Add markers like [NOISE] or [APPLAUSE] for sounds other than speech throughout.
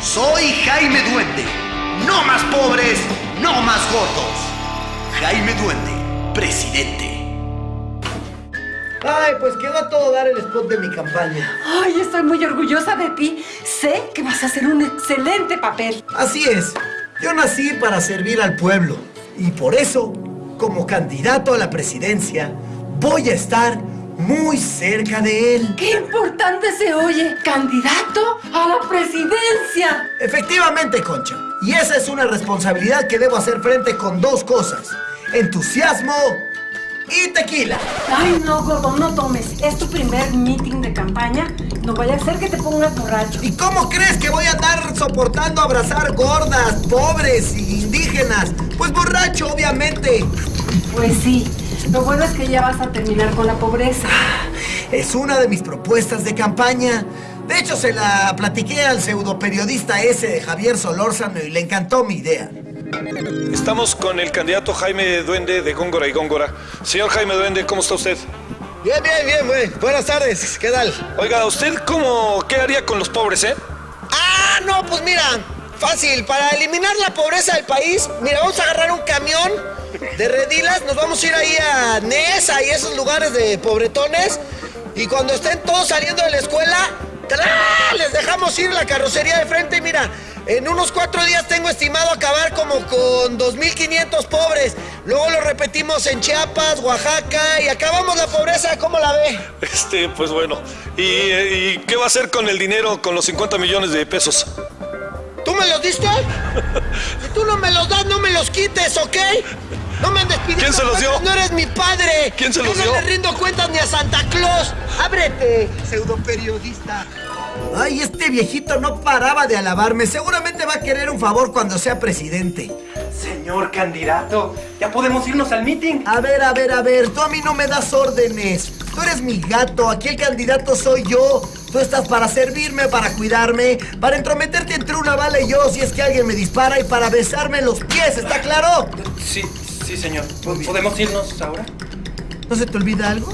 Soy Jaime Duende. No más pobres, no más gordos. Jaime Duende, presidente. Ay, pues quedó a todo dar el spot de mi campaña. Ay, estoy muy orgullosa de ti. Sé que vas a hacer un excelente papel. Así es. Yo nací para servir al pueblo. Y por eso, como candidato a la presidencia, voy a estar muy cerca de él. ¡Qué importante se oye! ¡Candidato a la presidencia! Efectivamente, Concha. Y esa es una responsabilidad que debo hacer frente con dos cosas. Entusiasmo y tequila. Ay, no, gordo, no tomes. Es tu primer meeting de campaña. No vaya a ser que te pongas borracho. ¿Y cómo crees que voy a andar soportando abrazar gordas, pobres y indígenas? Pues borracho, obviamente. Pues sí. Lo bueno es que ya vas a terminar con la pobreza. Es una de mis propuestas de campaña. De hecho, se la platiqué al pseudo periodista ese de Javier Solórzano y le encantó mi idea. Estamos con el candidato Jaime Duende de Góngora y Góngora. Señor Jaime Duende, ¿cómo está usted? Bien, bien, bien, güey. Buenas tardes. ¿Qué tal? Oiga, ¿usted cómo, qué haría con los pobres, eh? Ah, no, pues mira, fácil. Para eliminar la pobreza del país, mira, vamos a agarrar un camión de redilas, nos vamos a ir ahí a Nesa y esos lugares de pobretones. Y cuando estén todos saliendo de la escuela, ¡tra! les dejamos ir la carrocería de frente y mira, en unos cuatro días tengo estimado acabar como con 2.500 pobres. Luego lo repetimos en Chiapas, Oaxaca y acabamos la pobreza. ¿Cómo la ve? Este, pues bueno. ¿Y, y qué va a hacer con el dinero, con los 50 millones de pesos? ¿Tú me los diste? Si tú no me los das, no me los quites, ¿ok? No me andes pidiendo ¿Quién se los dio? No eres mi padre. ¿Quién se los Yo dio? no le rindo cuentas ni a Santa Claus. ¡Ábrete, pseudo periodista! Ay, este viejito no paraba de alabarme. Seguramente va a querer un favor cuando sea presidente. Señor candidato, ya podemos irnos al meeting. A ver, a ver, a ver, tú a mí no me das órdenes. Tú eres mi gato, aquí el candidato soy yo. Tú estás para servirme, para cuidarme, para entrometerte entre una bala y yo si es que alguien me dispara y para besarme los pies, ¿está claro? Sí, sí, señor. ¿Podemos irnos ahora? ¿No se te olvida algo?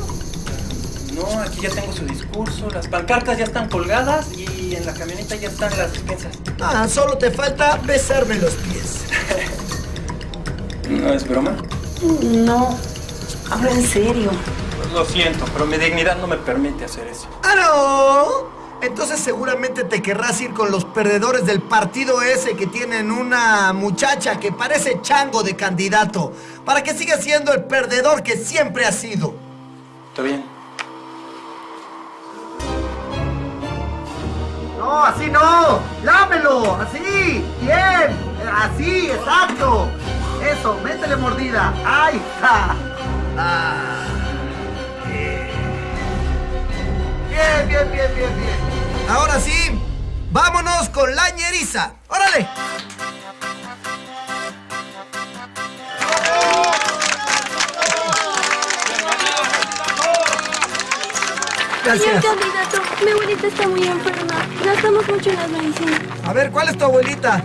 No, aquí ya tengo su discurso, las pancartas ya están colgadas y en la camioneta ya están las despensas. Ah, solo te falta besarme los pies. [LAUGHS] ¿No es broma? No. Habla en serio. Lo siento, pero mi dignidad no me permite hacer eso. ¡Ah, no! Entonces seguramente te querrás ir con los perdedores del partido ese que tienen una muchacha que parece chango de candidato, para que siga siendo el perdedor que siempre ha sido. ¿Está bien? No, así no. Lámelo, así. Bien. Así, exacto. Eso, métele mordida. ¡Ay, ja! Ah. Bien, bien, bien, bien, bien. Ahora sí, vámonos con la ñeriza. ¡Órale! Señor Gracias. candidato, mi abuelita está muy enferma. Gastamos mucho en las medicinas. A ver, ¿cuál es tu abuelita?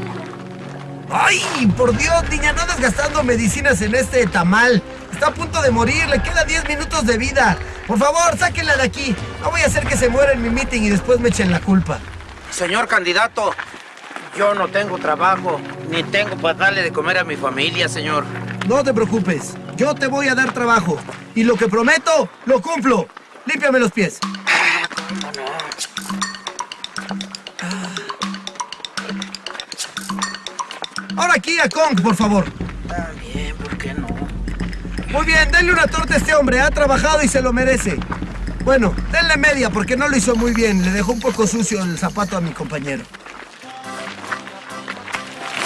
¡Ay, por Dios, niña! No andas gastando medicinas en este tamal. Está a punto de morir, le queda 10 minutos de vida. Por favor, sáquenla de aquí. No voy a hacer que se muera en mi meeting y después me echen la culpa. Señor candidato, yo no tengo trabajo, ni tengo para darle de comer a mi familia, señor. No te preocupes, yo te voy a dar trabajo. Y lo que prometo, lo cumplo. Límpiame los pies. Ahora aquí a Kong, por favor. Muy bien, denle una torta a este hombre. Ha trabajado y se lo merece. Bueno, denle media porque no lo hizo muy bien. Le dejó un poco sucio el zapato a mi compañero.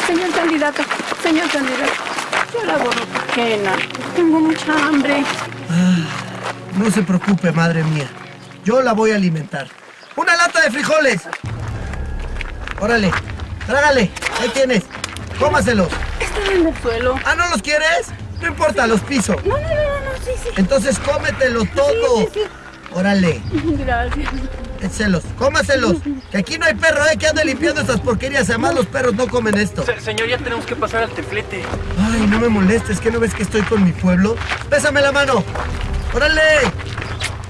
Señor candidato, señor candidato, yo la borro pena. Tengo mucha hambre. No se preocupe, madre mía. Yo la voy a alimentar. ¡Una lata de frijoles! Órale, trágale. Ahí tienes. Cómaselos. Están en el suelo. ¿Ah, no los quieres? No importa, los piso. No, no, no, no, no, sí, sí. Entonces cómetelo todo. Sí, sí, Órale, Gracias. échelos, cómaselos. Que aquí no hay perro, ¿eh? Que ande limpiando estas porquerías. Además, los perros no comen esto. Se- señor, ya tenemos que pasar al teflete. Ay, no me molestes, que no ves que estoy con mi pueblo. Pésame la mano. ¡Órale!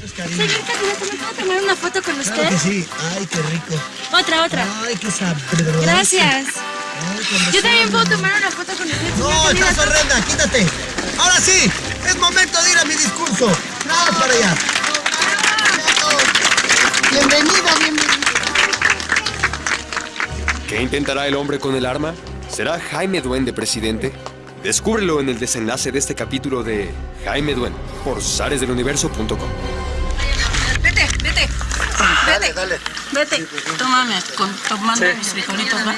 Es que cariño. Señor candidato, ¿me puedo tomar una foto con Claro usted? que sí. Ay, qué rico. Otra, otra. Ay, qué sabroso. Gracias. Yo también puedo tomar una foto con usted. No, estás horrenda, quítate. Ahora sí, es momento de ir a mi discurso. Nada para allá. Bienvenido, bienvenido. ¿Qué intentará el hombre con el arma? ¿Será Jaime Duende presidente? Descúbrelo en el desenlace de este capítulo de Jaime Duende por zaresdeluniverso.com. Vete, vete. Vete. dale. Vete. Tómame, con, tomando mis frijolitos, ¿va?